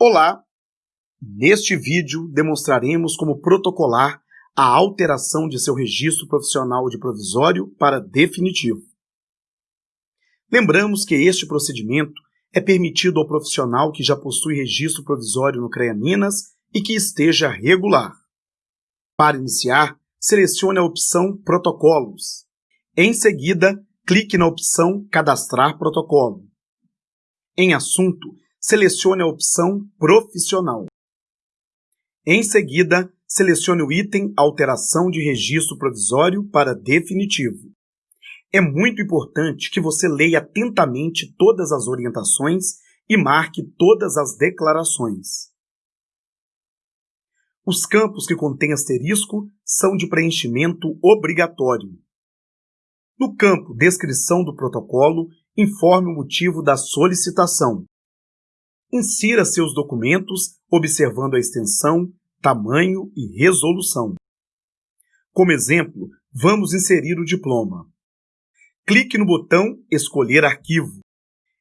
Olá! Neste vídeo demonstraremos como protocolar a alteração de seu registro profissional de provisório para definitivo. Lembramos que este procedimento é permitido ao profissional que já possui registro provisório no CREA Minas e que esteja regular. Para iniciar, selecione a opção Protocolos. Em seguida, clique na opção Cadastrar protocolo. Em Assunto, selecione a opção Profissional. Em seguida, selecione o item Alteração de registro provisório para definitivo. É muito importante que você leia atentamente todas as orientações e marque todas as declarações. Os campos que contêm asterisco são de preenchimento obrigatório. No campo Descrição do protocolo, informe o motivo da solicitação. Insira seus documentos observando a extensão, tamanho e resolução. Como exemplo, vamos inserir o diploma. Clique no botão Escolher arquivo.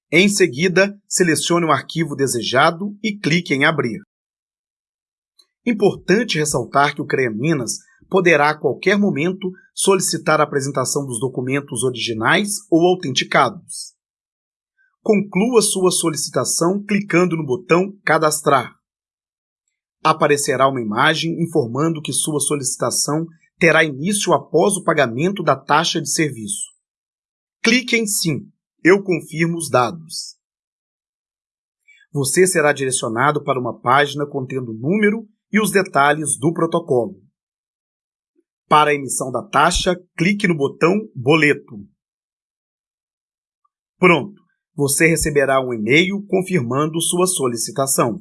Em seguida, selecione o arquivo desejado e clique em Abrir. Importante ressaltar que o CREA Minas poderá a qualquer momento solicitar a apresentação dos documentos originais ou autenticados. Conclua sua solicitação clicando no botão Cadastrar. Aparecerá uma imagem informando que sua solicitação terá início após o pagamento da taxa de serviço. Clique em Sim. Eu confirmo os dados. Você será direcionado para uma página contendo o número e os detalhes do protocolo. Para a emissão da taxa, clique no botão Boleto. Pronto! Você receberá um e-mail confirmando sua solicitação.